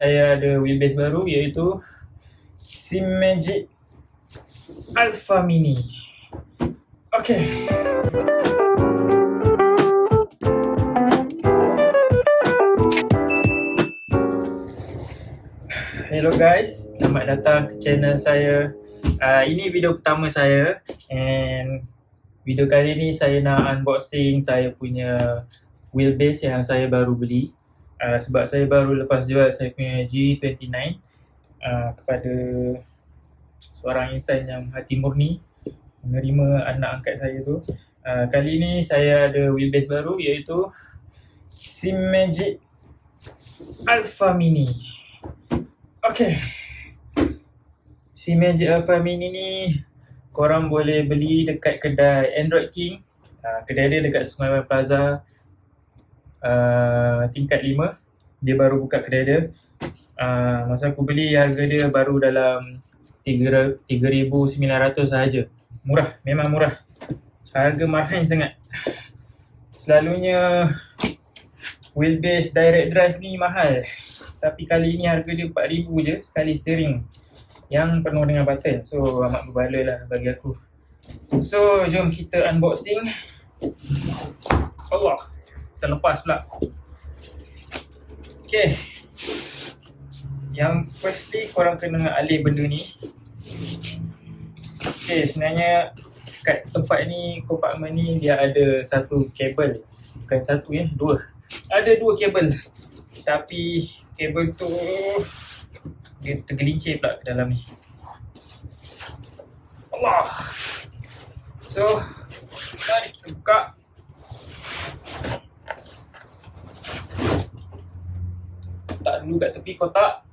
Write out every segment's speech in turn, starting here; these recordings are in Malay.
saya ada wheelbase baru iaitu Simagic Alpha Mini. Okay. Hello guys, selamat datang ke channel saya. Uh, ini video pertama saya and video kali ni saya nak unboxing saya punya wheelbase yang saya baru beli. Uh, sebab saya baru lepas jual saya punya G29 uh, kepada seorang insan yang hati murni menerima anak angkat saya tu. Uh, kali ni saya ada wheelbase baru iaitu Simagic Alpha Mini. Okay. Simagic Alpha Mini ni korang boleh beli dekat kedai Android King. Uh, kedai dia dekat Sungai Plaza uh, tingkat 5. Dia baru buka kedai dia. Uh, masa aku beli harga dia baru dalam 3,900 sahaja. Murah, memang murah. Harga marhain sangat. Selalunya wheelbase direct drive ni mahal. Tapi kali ni harga dia 4000 je sekali steering yang penuh dengan button. So amat berbala lah bagi aku. So jom kita unboxing. Terlepas pula. Okay. Yang firstly korang kena alih benda ni. Okay sebenarnya kat tempat ni, kompartmen ni dia ada satu kabel. Bukan satu ya, dua. Ada dua kabel. Tapi kabel tu dia tergelincir pula ke dalam ni. Allah. So, mari kita buka. Dulu kat tepi kotak.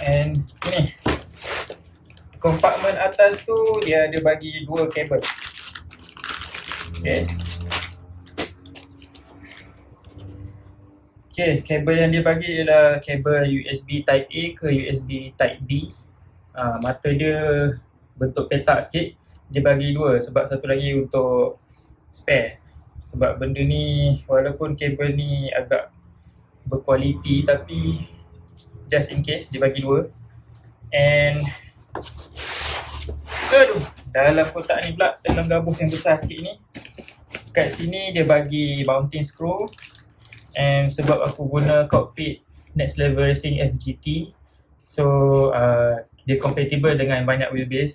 And ni. Kompartmen atas tu dia ada bagi dua kabel. Okay. Okay, kabel yang dia bagi ialah kabel USB Type A ke USB Type B. Uh, mata dia bentuk petak sikit. Dia bagi dua sebab satu lagi untuk spare. Sebab benda ni walaupun kabel ni agak berkualiti tapi just in case dia bagi dua. And aduh, dalam kotak ni pula dalam gabus yang besar sikit ni kat sini dia bagi mounting screw. And sebab aku guna cockpit next level racing FGT so uh, dia compatible dengan banyak wheelbase.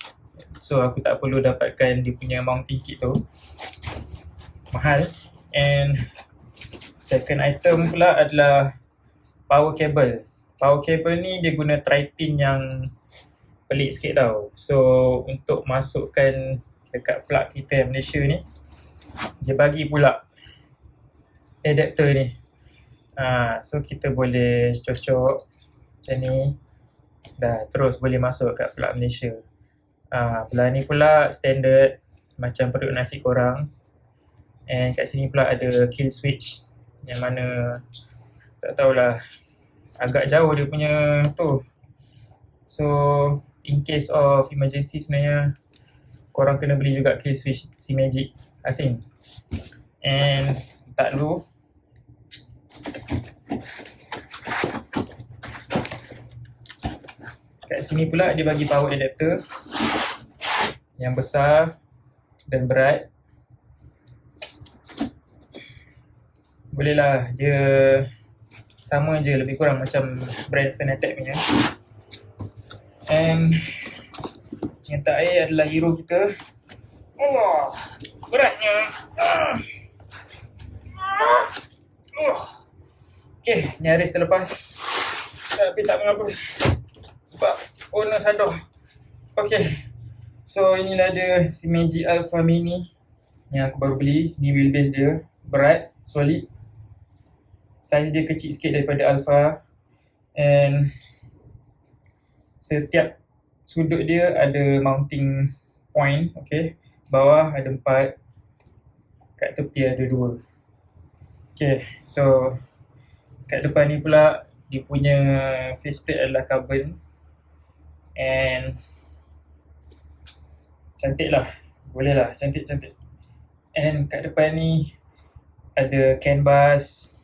So aku tak perlu dapatkan dia punya mounting kit tu mahal. And second item pula adalah power cable. Power cable ni dia guna tri-pin yang pelik sikit tau. So untuk masukkan dekat plug kita yang Malaysia ni dia bagi pula adapter ni. Ha, so kita boleh cocok macam ni. Dah terus boleh masuk kat plug Malaysia. Ha, belah ni pula standard macam perut nasi korang and kat sini pula ada kill switch yang mana tak tahulah agak jauh dia punya tu. So in case of emergency sebenarnya korang kena beli juga kill switch si magic asing. And tak dulu kat sini pula dia bagi power adapter yang besar dan berat bolehlah dia sama je lebih kurang macam brand Fanatec punya and yang tak air adalah hero kita. Allah, beratnya. Uh. Okay, nyaris terlepas. Tapi tak mengapa. Sebab owner sadar. Okay. So, inilah dia si Magic Alpha Mini yang aku baru beli. Ni wheelbase dia. Berat, solid. Size dia kecil sikit daripada Alpha. And setiap sudut dia ada mounting point, okay. Bawah ada empat, kat tepi ada dua. Okay, so kat depan ni pula dia punya faceplate adalah carbon and cantik lah, boleh lah, cantik-cantik. And kat depan ni ada canvas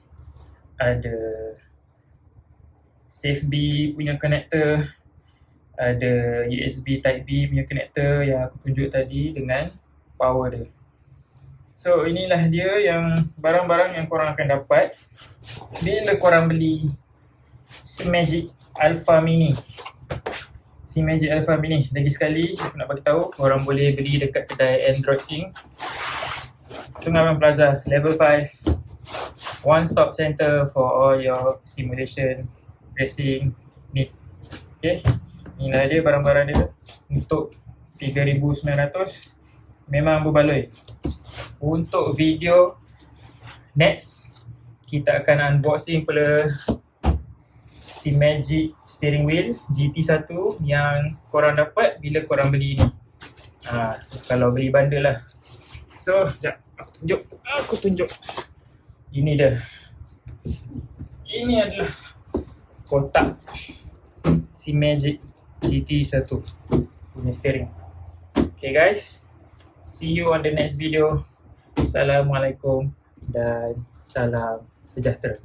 ada Safe B punya connector, ada USB Type B punya connector yang aku tunjuk tadi dengan power dia. So inilah dia yang barang-barang yang korang akan dapat bila korang beli si Magic Alpha Mini. Si Magic Alpha Mini. Lagi sekali aku nak bagi tahu korang boleh beli dekat kedai Android King. Sungai Plaza level 5. One stop center for all your simulation racing ni. Okay. Inilah dia barang-barang dia untuk 3900 memang berbaloi. Untuk video next kita akan unboxing pula si Magic steering wheel GT1 yang korang dapat bila korang beli ni. Ha, so kalau beli bundle lah. So sekejap aku tunjuk. Aku tunjuk ini dia. Ini adalah kotak si Magic GT1 punya steering. Okay guys. See you on the next video. Assalamualaikum dan salam sejahtera.